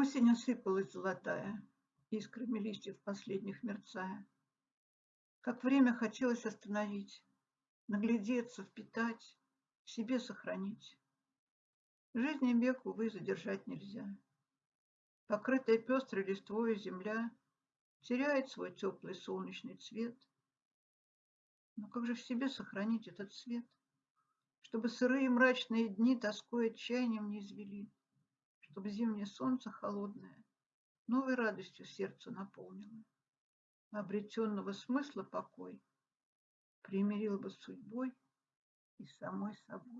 Осень осыпалась золотая, искрами листьев последних мерцая. Как время хотелось остановить, наглядеться, впитать, в себе сохранить. Жизни бег, увы, задержать нельзя. Покрытая пестрой листвой земля теряет свой теплый солнечный цвет. Но как же в себе сохранить этот цвет, чтобы сырые мрачные дни тоской отчаянием не извели? Чтобы зимнее солнце холодное новой радостью сердце наполнило, обретенного смысла покой примирил бы с судьбой и самой собой.